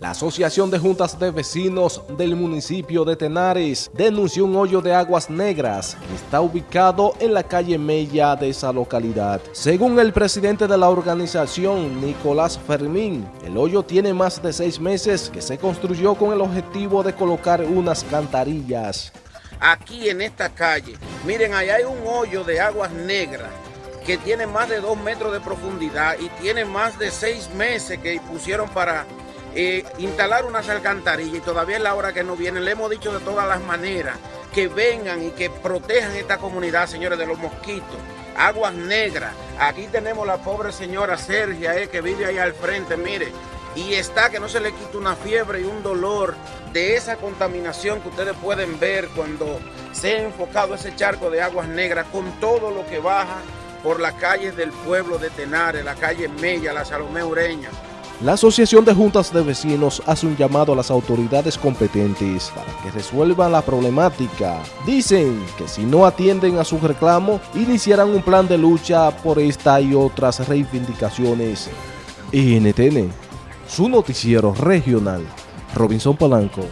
La Asociación de Juntas de Vecinos del municipio de Tenares denunció un hoyo de aguas negras que está ubicado en la calle Mella de esa localidad. Según el presidente de la organización, Nicolás Fermín, el hoyo tiene más de seis meses que se construyó con el objetivo de colocar unas cantarillas. Aquí en esta calle, miren, allá hay un hoyo de aguas negras que tiene más de dos metros de profundidad y tiene más de seis meses que pusieron para eh, instalar unas alcantarillas y todavía es la hora que no vienen. Le hemos dicho de todas las maneras que vengan y que protejan esta comunidad, señores, de los mosquitos. Aguas negras. Aquí tenemos la pobre señora Sergia, eh, que vive ahí al frente, mire. Y está que no se le quita una fiebre y un dolor de esa contaminación que ustedes pueden ver cuando se ha enfocado ese charco de aguas negras con todo lo que baja por las calles del pueblo de Tenares, la calle Mella, la Salomé Ureña. La Asociación de Juntas de Vecinos hace un llamado a las autoridades competentes para que resuelvan la problemática. Dicen que si no atienden a su reclamo, iniciarán un plan de lucha por esta y otras reivindicaciones. NTN, su noticiero regional, Robinson Polanco.